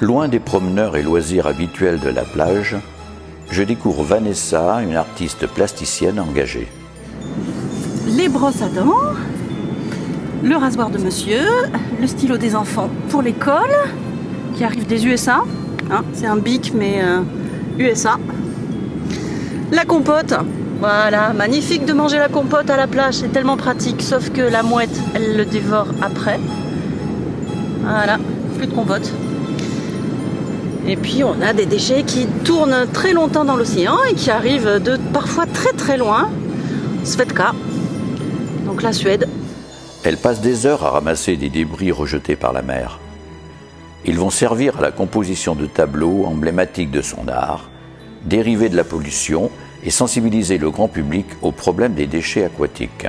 Loin des promeneurs et loisirs habituels de la plage, je découvre Vanessa, une artiste plasticienne engagée. Les brosses à dents, le rasoir de monsieur, le stylo des enfants pour l'école, qui arrive des USA. Hein, c'est un bic, mais euh, USA. La compote. Voilà, magnifique de manger la compote à la plage, c'est tellement pratique, sauf que la mouette, elle le dévore après. Voilà, plus de compote. Et puis on a des déchets qui tournent très longtemps dans l'océan et qui arrivent de parfois très très loin. Svetka, donc la Suède. Elle passe des heures à ramasser des débris rejetés par la mer. Ils vont servir à la composition de tableaux emblématiques de son art, dérivés de la pollution et sensibiliser le grand public au problème des déchets aquatiques.